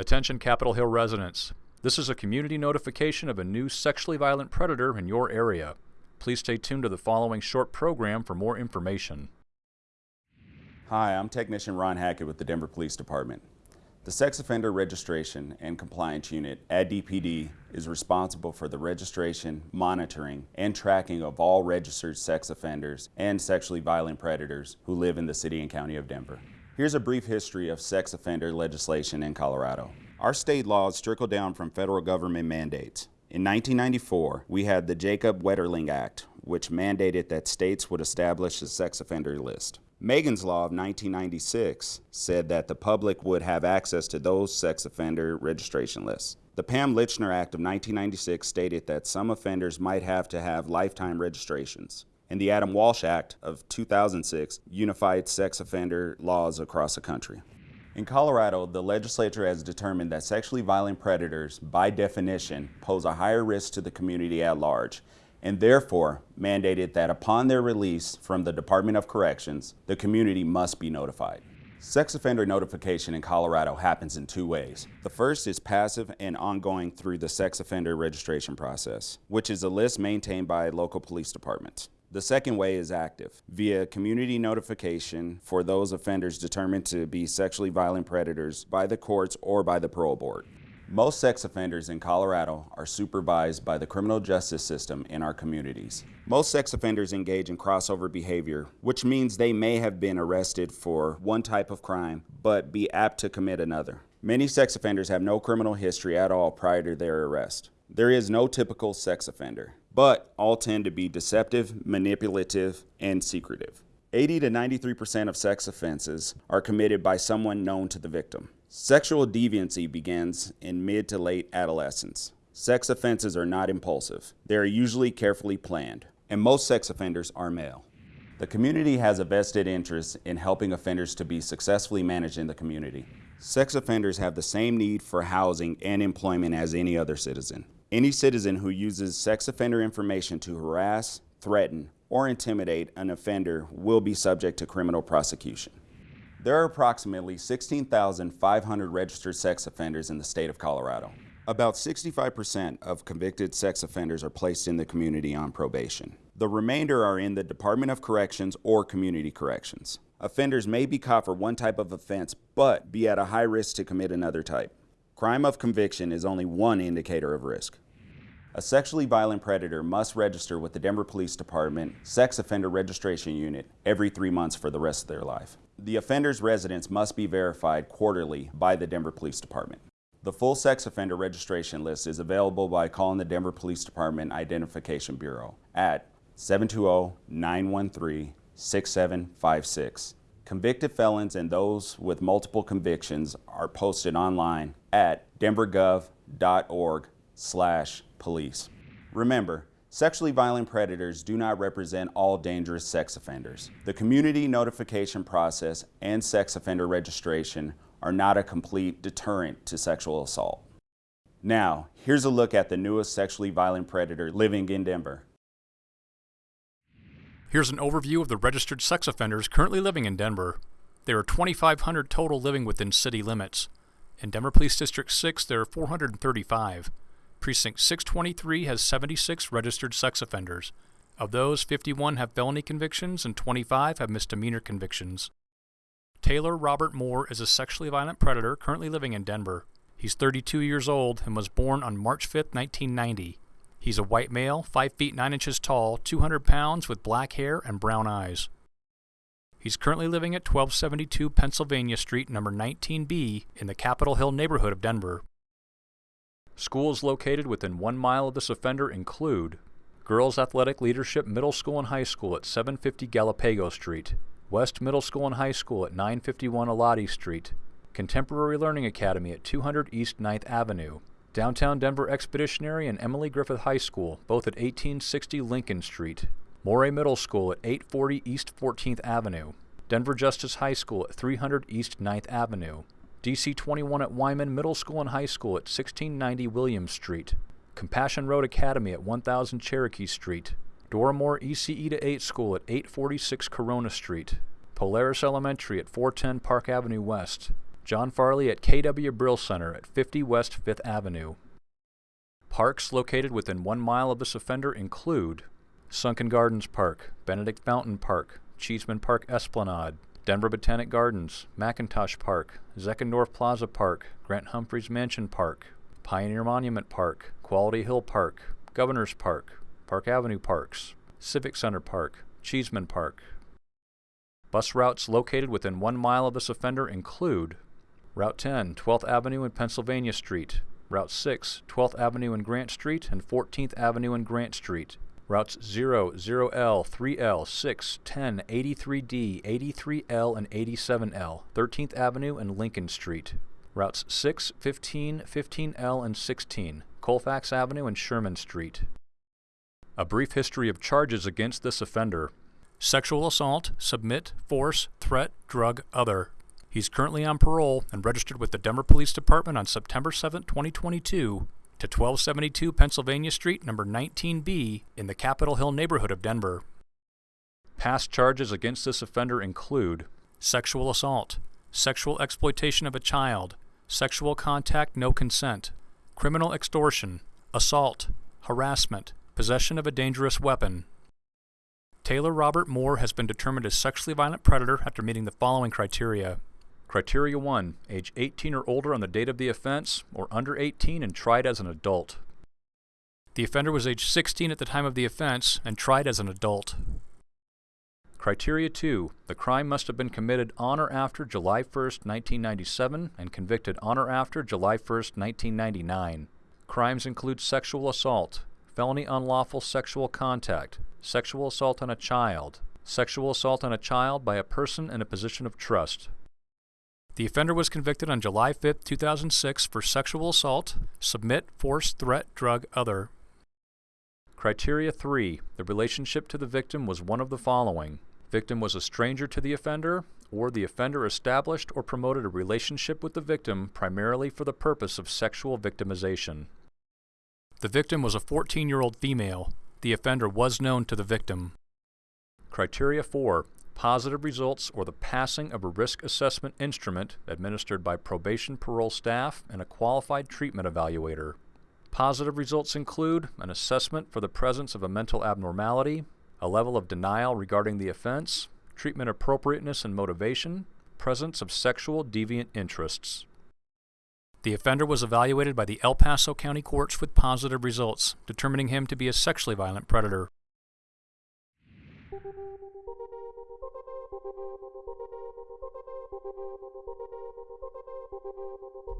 Attention Capitol Hill residents. This is a community notification of a new sexually violent predator in your area. Please stay tuned to the following short program for more information. Hi, I'm Technician Ron Hackett with the Denver Police Department. The Sex Offender Registration and Compliance Unit at DPD is responsible for the registration, monitoring, and tracking of all registered sex offenders and sexually violent predators who live in the City and County of Denver. Here's a brief history of sex offender legislation in Colorado. Our state laws trickle down from federal government mandates. In 1994, we had the Jacob Wetterling Act, which mandated that states would establish a sex offender list. Megan's Law of 1996 said that the public would have access to those sex offender registration lists. The Pam Lychner Act of 1996 stated that some offenders might have to have lifetime registrations and the Adam Walsh Act of 2006 unified sex offender laws across the country. In Colorado, the legislature has determined that sexually violent predators, by definition, pose a higher risk to the community at large, and therefore mandated that upon their release from the Department of Corrections, the community must be notified. Sex offender notification in Colorado happens in two ways. The first is passive and ongoing through the sex offender registration process, which is a list maintained by local police departments. The second way is active, via community notification for those offenders determined to be sexually violent predators by the courts or by the parole board. Most sex offenders in Colorado are supervised by the criminal justice system in our communities. Most sex offenders engage in crossover behavior, which means they may have been arrested for one type of crime, but be apt to commit another. Many sex offenders have no criminal history at all prior to their arrest. There is no typical sex offender but all tend to be deceptive, manipulative, and secretive. 80 to 93% of sex offenses are committed by someone known to the victim. Sexual deviancy begins in mid to late adolescence. Sex offenses are not impulsive. They are usually carefully planned, and most sex offenders are male. The community has a vested interest in helping offenders to be successfully managed in the community. Sex offenders have the same need for housing and employment as any other citizen. Any citizen who uses sex offender information to harass, threaten, or intimidate an offender will be subject to criminal prosecution. There are approximately 16,500 registered sex offenders in the state of Colorado. About 65% of convicted sex offenders are placed in the community on probation. The remainder are in the Department of Corrections or Community Corrections. Offenders may be caught for one type of offense, but be at a high risk to commit another type. Crime of conviction is only one indicator of risk. A sexually violent predator must register with the Denver Police Department Sex Offender Registration Unit every three months for the rest of their life. The offender's residence must be verified quarterly by the Denver Police Department. The full sex offender registration list is available by calling the Denver Police Department Identification Bureau at 720-913-6756 Convicted felons and those with multiple convictions are posted online at denvergov.org slash police. Remember, sexually violent predators do not represent all dangerous sex offenders. The community notification process and sex offender registration are not a complete deterrent to sexual assault. Now, here's a look at the newest sexually violent predator living in Denver. Here's an overview of the registered sex offenders currently living in Denver. There are 2,500 total living within city limits. In Denver Police District 6, there are 435. Precinct 623 has 76 registered sex offenders. Of those, 51 have felony convictions and 25 have misdemeanor convictions. Taylor Robert Moore is a sexually violent predator currently living in Denver. He's 32 years old and was born on March 5, 1990. He's a white male, 5 feet 9 inches tall, 200 pounds, with black hair and brown eyes. He's currently living at 1272 Pennsylvania Street, number 19B, in the Capitol Hill neighborhood of Denver. Schools located within one mile of this offender include Girls Athletic Leadership Middle School and High School at 750 Galapago Street, West Middle School and High School at 951 Elati Street, Contemporary Learning Academy at 200 East 9th Avenue, Downtown Denver Expeditionary and Emily Griffith High School, both at 1860 Lincoln Street. Morey Middle School at 840 East 14th Avenue. Denver Justice High School at 300 East 9th Avenue. DC 21 at Wyman Middle School and High School at 1690 Williams Street. Compassion Road Academy at 1000 Cherokee Street. Dora Moore ECE to 8 School at 846 Corona Street. Polaris Elementary at 410 Park Avenue West. John Farley at KW Brill Center at 50 West 5th Avenue. Parks located within one mile of this offender include Sunken Gardens Park, Benedict Fountain Park, Cheeseman Park Esplanade, Denver Botanic Gardens, McIntosh Park, Zeckendorf Plaza Park, Grant Humphreys Mansion Park, Pioneer Monument Park, Quality Hill Park, Governor's Park, Park Avenue Parks, Civic Center Park, Cheeseman Park. Bus routes located within one mile of this offender include Route 10, 12th Avenue and Pennsylvania Street, Route 6, 12th Avenue and Grant Street, and 14th Avenue and Grant Street. Routes 0, 0L, 3L, 6, 10, 83D, 83L, and 87L, 13th Avenue and Lincoln Street. Routes 6, 15, 15L, and 16, Colfax Avenue and Sherman Street. A brief history of charges against this offender. Sexual assault, submit, force, threat, drug, other. He's currently on parole and registered with the Denver Police Department on September 7, 2022 to 1272 Pennsylvania Street, number 19B, in the Capitol Hill neighborhood of Denver. Past charges against this offender include sexual assault, sexual exploitation of a child, sexual contact no consent, criminal extortion, assault, harassment, possession of a dangerous weapon. Taylor Robert Moore has been determined a sexually violent predator after meeting the following criteria. Criteria 1. Age 18 or older on the date of the offense, or under 18 and tried as an adult. The offender was age 16 at the time of the offense and tried as an adult. Criteria 2. The crime must have been committed on or after July 1, 1997 and convicted on or after July 1, 1999. Crimes include sexual assault, felony unlawful sexual contact, sexual assault on a child, sexual assault on a child by a person in a position of trust, the offender was convicted on July 5, 2006 for sexual assault, submit, force, threat, drug, other. Criteria 3. The relationship to the victim was one of the following. Victim was a stranger to the offender, or the offender established or promoted a relationship with the victim primarily for the purpose of sexual victimization. The victim was a 14-year-old female. The offender was known to the victim. Criteria 4 positive results or the passing of a risk assessment instrument administered by probation parole staff and a qualified treatment evaluator. Positive results include an assessment for the presence of a mental abnormality, a level of denial regarding the offense, treatment appropriateness and motivation, presence of sexual deviant interests. The offender was evaluated by the El Paso County Courts with positive results, determining him to be a sexually violent predator. Thank you.